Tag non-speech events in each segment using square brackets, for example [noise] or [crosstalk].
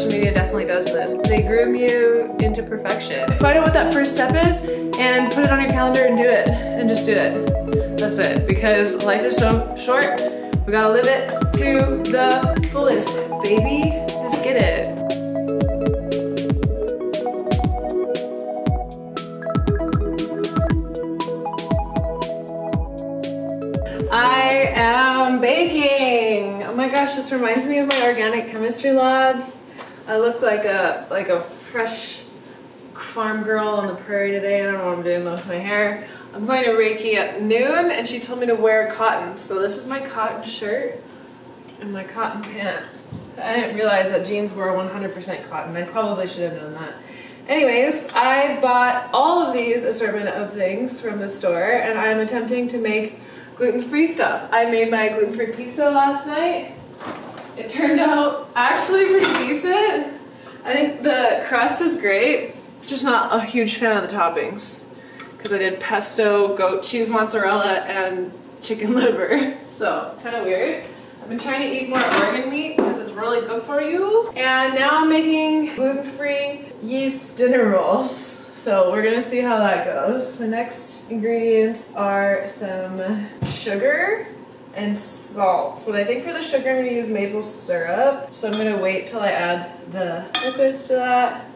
social media definitely does this. They groom you into perfection. Find out what that first step is and put it on your calendar and do it. And just do it. That's it. Because life is so short. We gotta live it to the fullest, baby. Let's get it. I am baking. Oh my gosh, this reminds me of my organic chemistry labs. I look like a like a fresh farm girl on the prairie today. I don't know what I'm doing with my hair. I'm going to Reiki at noon and she told me to wear cotton. So this is my cotton shirt and my cotton pants. I didn't realize that jeans were 100% cotton. I probably should have known that. Anyways, I bought all of these assortment of things from the store and I'm attempting to make gluten-free stuff. I made my gluten-free pizza last night. It turned out actually pretty decent. I think the crust is great, just not a huge fan of the toppings because I did pesto, goat cheese mozzarella, and chicken [laughs] liver. So kind of weird. I've been trying to eat more organ meat because it's really good for you. And now I'm making gluten-free yeast dinner rolls. So we're gonna see how that goes. The next ingredients are some sugar and salt. But I think for the sugar I'm gonna use maple syrup. So I'm gonna wait till I add the liquids to that.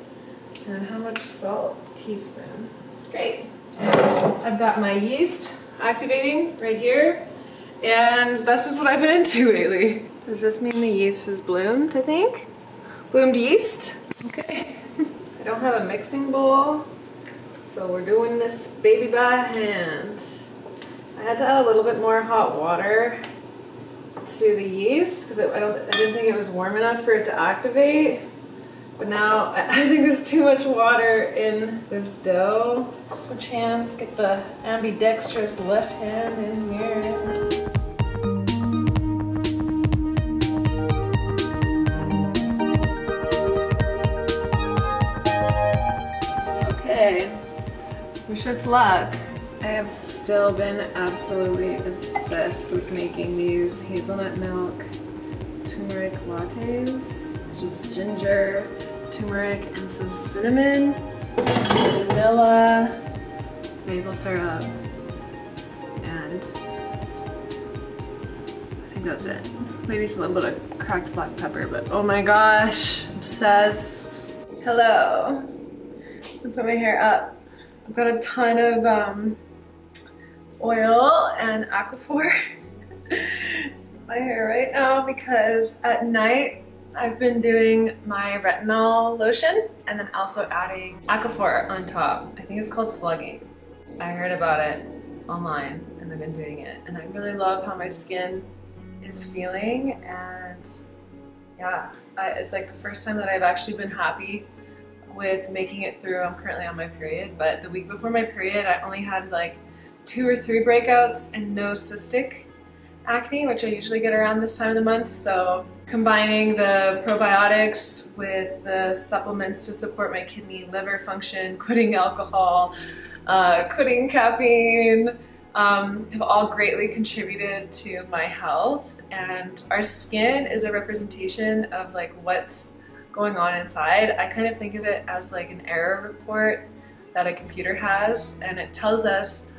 And how much salt? Teaspoon. Great. I've got my yeast activating right here. And this is what I've been into [laughs] lately. Does this mean the yeast is bloomed, I think? Bloomed yeast? Okay. [laughs] I don't have a mixing bowl. So we're doing this baby by hand. I had to add a little bit more hot water to the yeast because I I didn't think it was warm enough for it to activate. But now [laughs] I think there's too much water in this dough. Switch hands, get the ambidextrous left hand in here. Okay, wish us luck. I have still been absolutely obsessed with making these hazelnut milk turmeric lattes. It's just ginger, turmeric, and some cinnamon, vanilla, maple syrup, and I think that's it. Maybe some little bit of cracked black pepper, but oh my gosh, obsessed. Hello. I put my hair up. I've got a ton of um, oil and aquaphor [laughs] my hair right now because at night I've been doing my retinol lotion and then also adding aquaphor on top. I think it's called slugging. I heard about it online and I've been doing it and I really love how my skin is feeling and yeah, I, it's like the first time that I've actually been happy with making it through. I'm currently on my period, but the week before my period, I only had like two or three breakouts and no cystic acne, which I usually get around this time of the month. So combining the probiotics with the supplements to support my kidney liver function, [laughs] quitting alcohol, uh, quitting caffeine, um, have all greatly contributed to my health. And our skin is a representation of like what's going on inside. I kind of think of it as like an error report that a computer has and it tells us,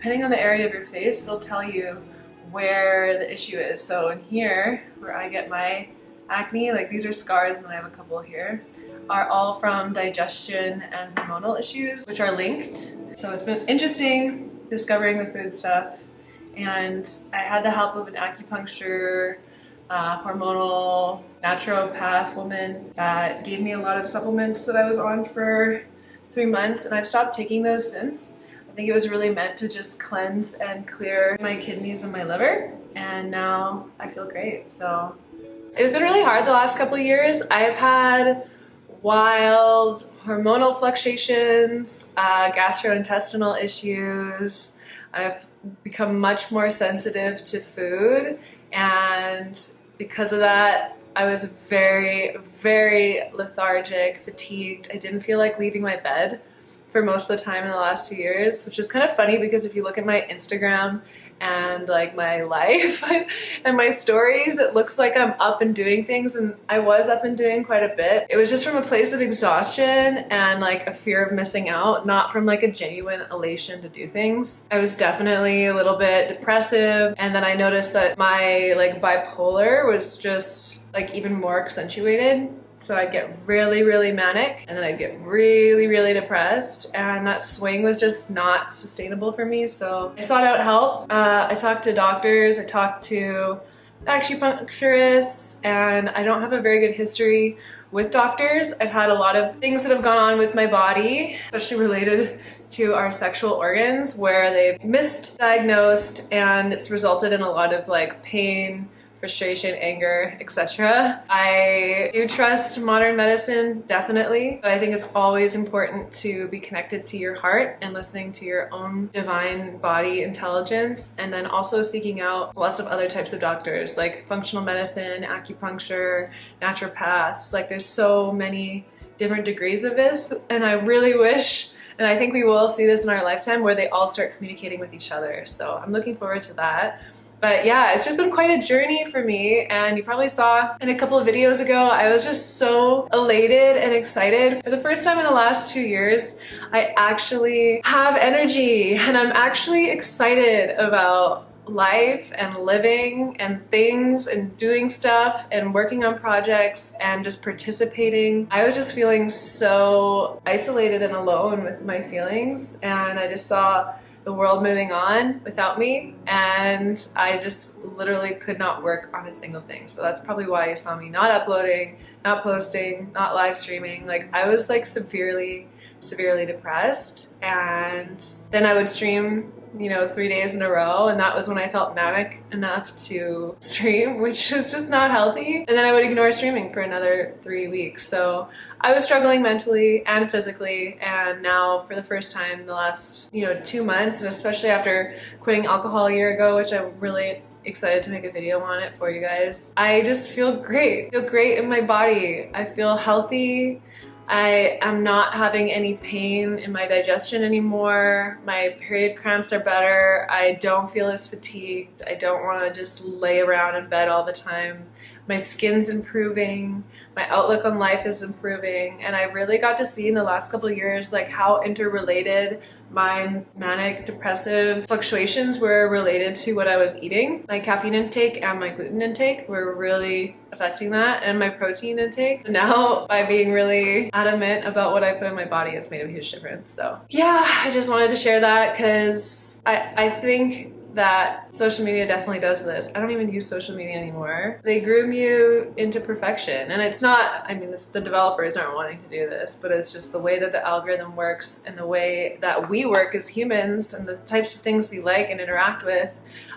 depending on the area of your face, it'll tell you where the issue is. So in here, where I get my acne, like these are scars and then I have a couple here, are all from digestion and hormonal issues, which are linked. So it's been interesting discovering the food stuff and I had the help of an acupuncture uh, hormonal naturopath woman that gave me a lot of supplements that I was on for three months and I've stopped taking those since. Think it was really meant to just cleanse and clear my kidneys and my liver and now I feel great. So it's been really hard the last couple years. I've had wild hormonal fluctuations, uh, gastrointestinal issues. I've become much more sensitive to food and because of that, I was very, very lethargic, fatigued. I didn't feel like leaving my bed. For most of the time in the last two years, which is kind of funny because if you look at my Instagram and like my [laughs] life and my stories, it looks like I'm up and doing things and I was up and doing quite a bit. It was just from a place of exhaustion and like a fear of missing out, not from like a genuine elation to do things. I was definitely a little bit depressive and then I noticed that my like bipolar was just like even more accentuated so I'd get really, really manic and then I'd get really, really depressed. And that swing was just not sustainable for me. So I sought out help. Uh, I talked to doctors, I talked to acupuncturists, and I don't have a very good history with doctors. I've had a lot of things that have gone on with my body, especially related to our sexual organs where they've misdiagnosed and it's resulted in a lot of like pain, frustration, anger, etc. I do trust modern medicine, definitely, but I think it's always important to be connected to your heart and listening to your own divine body intelligence, and then also seeking out lots of other types of doctors like functional medicine, acupuncture, naturopaths. Like there's so many different degrees of this, and I really wish and I think we will see this in our lifetime where they all start communicating with each other. So I'm looking forward to that. But yeah, it's just been quite a journey for me. And you probably saw in a couple of videos ago, I was just so elated and excited. For the first time in the last two years, I actually have energy and I'm actually excited about life and living and things and doing stuff and working on projects and just participating. I was just feeling so isolated and alone with my feelings and I just saw the world moving on without me and I just literally could not work on a single thing. So that's probably why you saw me not uploading, not posting, not live streaming. Like I was like severely, severely depressed and then I would stream you know, three days in a row. And that was when I felt manic enough to [laughs] stream, which was just not healthy. And then I would ignore streaming for another three weeks. So I was struggling mentally and physically. And now for the first time the last, you know, two months, and especially after quitting alcohol a year ago, which I'm really excited to make a video on it for you guys. I just feel great. I feel great in my body. I feel healthy. I am not having any pain in my digestion anymore. My period cramps are better. I don't feel as fatigued. I don't want to just lay around in bed all the time. My skin's improving. My outlook on life is improving. And I really got to see in the last couple years like how interrelated my manic depressive fluctuations were related to what I was eating. My caffeine intake and my gluten intake were really affecting that and my protein intake. [laughs] Now by being really adamant about what I put in my body, it's made a huge difference. So yeah, I just wanted to share that because I, I think that social media definitely does this. I don't even use social media anymore. They groom you into perfection. And it's not, I mean, this, the developers aren't wanting to do this, but it's just the way that the algorithm works and the way that we work as humans and the types of things we like and interact with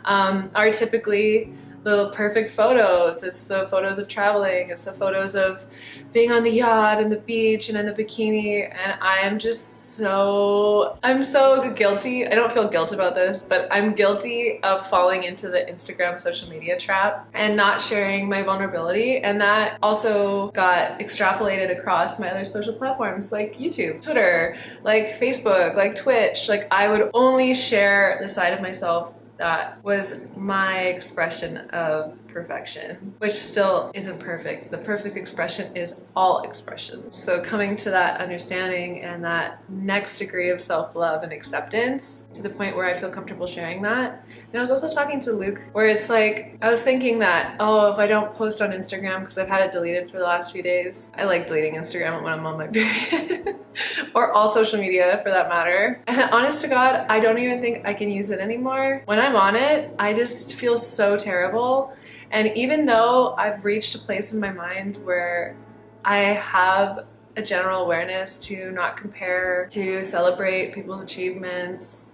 um, are typically the perfect photos. It's the photos of traveling. It's the photos of being on the yacht and the beach and in the bikini. And I am just so, I'm so guilty. I don't feel guilt about this, but I'm guilty of falling into the Instagram social media trap and not sharing my vulnerability. And that also got extrapolated across my other social platforms like YouTube, Twitter, like Facebook, like Twitch. Like I would only share the side of myself that was my expression of perfection, which still isn't perfect. The perfect expression is all expressions. So coming to that understanding and that next degree of self-love and acceptance to the point where I feel comfortable sharing that. And I was also talking to Luke where it's like, I was thinking that, oh, if I don't post on Instagram because I've had it deleted for the last few days. I like deleting Instagram when I'm on my period [laughs] or all social media for that matter. And honest to God, I don't even think I can use it anymore. When I'm on it, I just feel so terrible and even though I've reached a place in my mind where I have a general awareness to not compare, to celebrate people's achievements,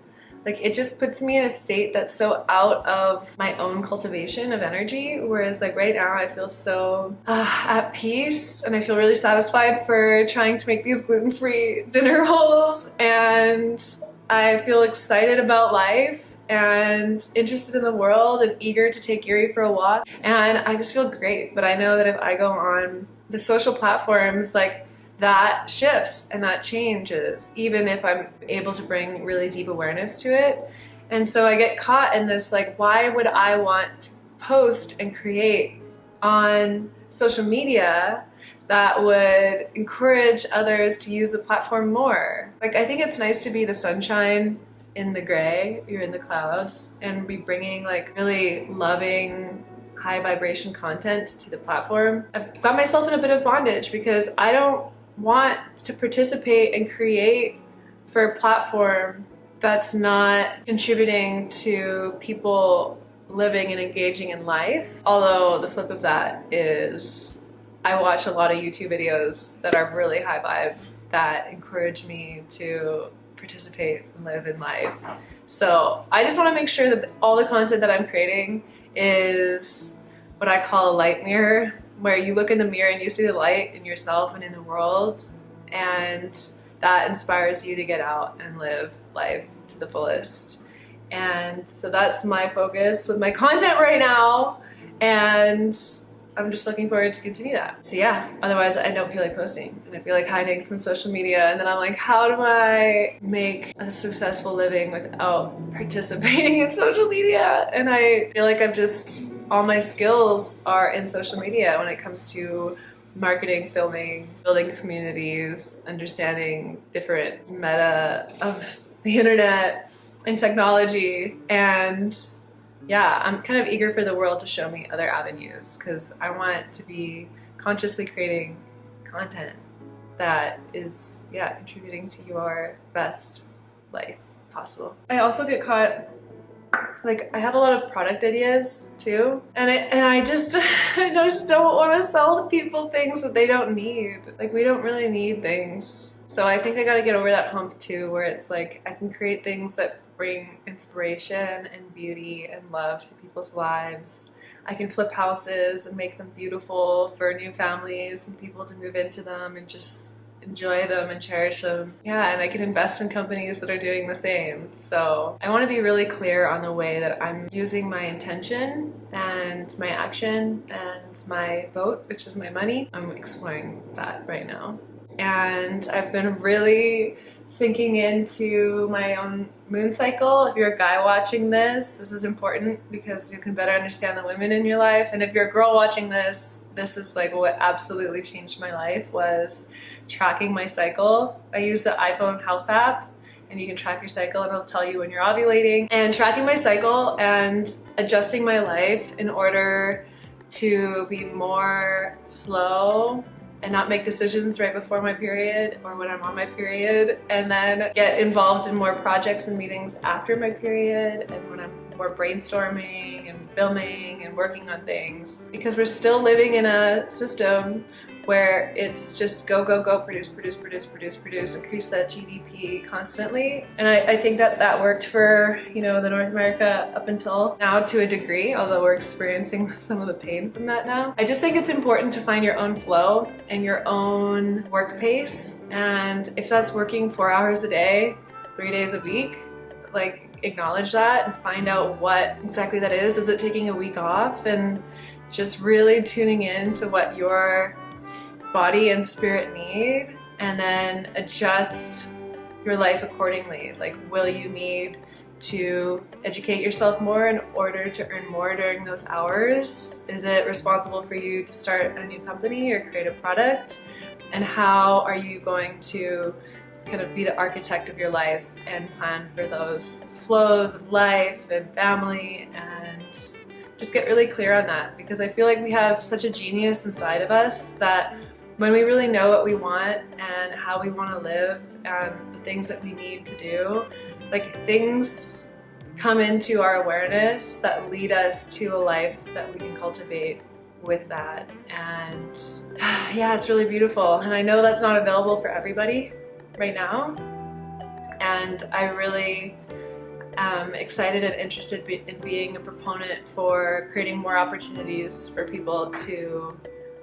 like it just puts me in a state that's so out of my own cultivation of energy whereas like right now I feel so uh, at peace and I feel really satisfied for trying to make these gluten-free dinner rolls. And I feel excited about life and interested in the world and eager to take Yuri for a walk. And I just feel great. But I know that if I go on the social platforms, like that shifts and that changes, even if I'm able to bring really deep awareness to it. And so I get caught in this like, why would I want to post and create on social media that would encourage others to use the platform more? Like, I think it's nice to be the sunshine in the gray, you're in the clouds, and be bringing like really loving, high vibration content to the platform. I've got myself in a bit of bondage because I don't want to participate and create for a platform that's not contributing to people living and engaging in life. Although the flip of that is I watch a lot of YouTube videos that are really high vibe that encourage me to participate and live in life. So I just want to make sure that all the content that I'm creating is what I call a light mirror, where you look in the mirror and you see the light in yourself and in the world, and that inspires you to get out and live life to the fullest. And so that's my focus with my content right now. And I'm just looking forward to continue that. So yeah, otherwise I don't feel like posting and I feel like hiding from social media and then I'm like, how do I make a successful living without [laughs] participating in social media? And I feel like I've just, all my skills are in social media when it comes to marketing, filming, building communities, understanding different meta of the internet and technology and yeah, I'm kind of eager for the world to show me other avenues because I want to be consciously creating content that is, yeah, contributing to your best life possible. I also get caught like I have a lot of product ideas too and it, and I just [laughs] I just don't want to sell people things that they don't need like we don't really need things so I think I got to get over that hump too where it's like I can create things that bring inspiration and beauty and love to people's lives. I can flip houses and make them beautiful for new families and people to move into them and just enjoy them and cherish them. Yeah, and I can invest in companies that are doing the same. So I want to be really clear on the way that I'm using my intention and my action and my vote, which is my money. I'm exploring that right now. And I've been really sinking into my own moon cycle. If you're a guy watching this, this is important because you can better understand the women in your life. And if you're a girl watching this, this is like what absolutely changed my life was tracking my cycle. I use the iPhone health app and you can track your cycle and it'll tell you when you're ovulating and tracking my cycle and adjusting my life in order to be more slow and not make decisions right before my period or when I'm on my period and then get involved in more projects and meetings after my period and when I'm more brainstorming and filming and working on things. Because we're still living in a system where it's just go, go, go, produce, produce, produce, produce, produce, increase that GDP constantly. And I, I, think that that worked for, you know, the North America up until now to a degree, although we're experiencing [laughs] some of the pain from that now. I just think it's important to find your own flow and your own work pace. And if that's working four hours a day, three days a week, like acknowledge that and find out what exactly that is. Is it taking a week off? And just really tuning in to what your body and spirit need and then adjust your life accordingly. Like, will you need to educate yourself more in order to earn more during those hours? Is it responsible for you to start a new company or create a product? And how are you going to kind of be the architect of your life and plan for those flows of life and family and just get really clear on that because I feel like we have such a genius inside of us that when we really know what we want and how we want to live and the things that we need to do, like things come into our awareness that lead us to a life that we can cultivate with that. And [sighs] yeah, it's really beautiful. And I know that's not available for everybody right now. And I really am excited and interested in being a proponent for creating more opportunities for people to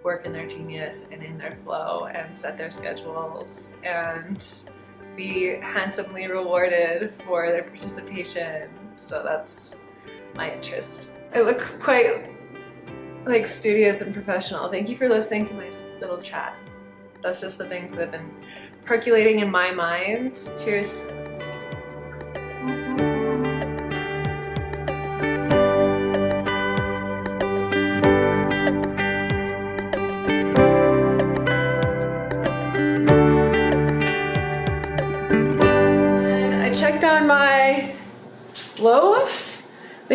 work in their genius and in their flow and set their schedules and be handsomely rewarded for their participation. So that's my interest. I look quite like studious and professional. Thank you for listening to my little chat. That's just the things that have been percolating in my mind. Cheers.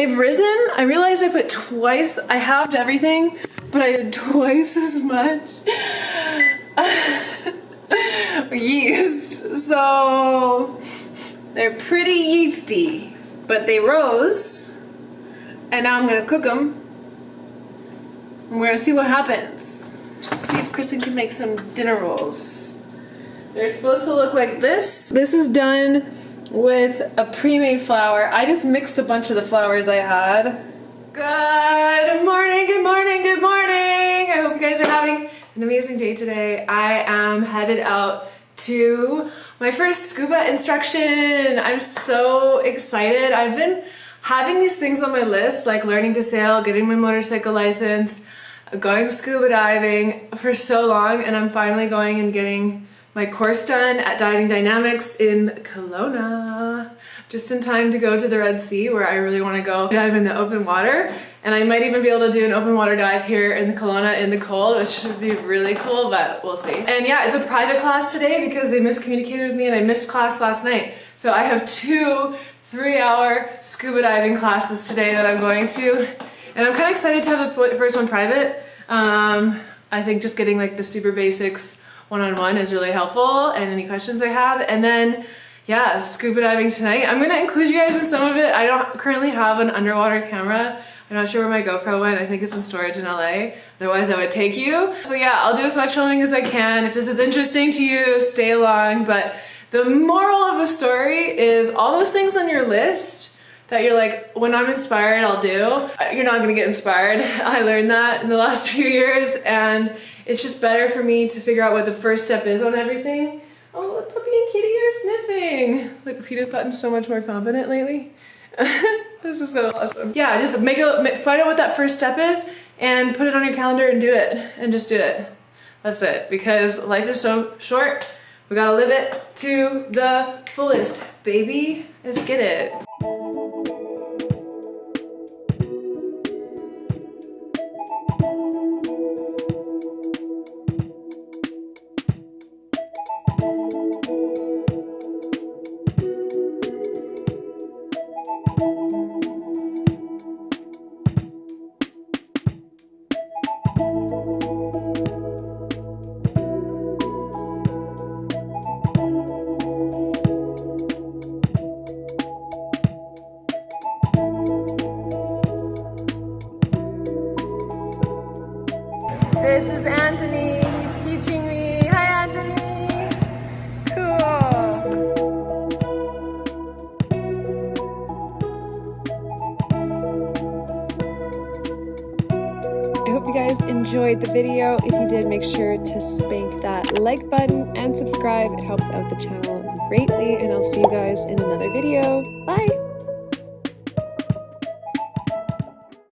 They've risen. I realized I put twice, I halved everything, but I did [laughs] twice as much [laughs] yeast. So they're pretty yeasty, but they rose. And now I'm gonna cook them. We're gonna see what happens. See if Kristen can make some dinner rolls. They're supposed to look like this. This is done with a pre-made flour. I just mixed a bunch of the flours I had. Good morning, good morning, good morning. I hope you guys are having an amazing day today. I am headed out to my first scuba instruction. I'm so excited. I've been having these things on my list, like learning to sail, getting my motorcycle license, going scuba diving for so long, and I'm finally going and getting my course done at Diving Dynamics in Kelowna, just in time to go to the Red Sea where I really want to go dive in the open water. And I might even be able to do an open water dive here in the Kelowna in the cold, which should be really cool, but we'll see. And yeah, it's a private class today because they miscommunicated with me and I missed class last night. So I have two three hour scuba diving classes today that I'm going to. And I'm kind of excited to have the first one private. Um, I think just getting like the super basics one-on-one -on -one is really helpful and any questions I have. And then yeah, scuba diving tonight. I'm gonna include you guys in some of it. I don't currently have an underwater camera. I'm not sure where my GoPro went. I think it's in storage in LA. Otherwise I would take you. So yeah, I'll do as much filming as I can. If this is interesting to you, stay along. But the moral of the story is all those things on your list that you're like, when I'm inspired, I'll do. You're not gonna get inspired. [laughs] I learned that in the last [laughs] few years and it's just better for me to figure out what the first step is on everything. Oh, look, Puppy and Kitty are sniffing. Like, Peter's gotten so much more confident lately. [laughs] this is so awesome. Yeah, just make a, find out what that first step is and put it on your calendar and do it. And just do it. That's it. Because life is so short. We gotta live it to the fullest. Baby, let's get it. This is Anthony. He's teaching me. Hi, Anthony. Cool. I hope you guys enjoyed the video. If you did, make sure to spank that like button and subscribe. It helps out the channel greatly, and I'll see you guys in another video. Bye!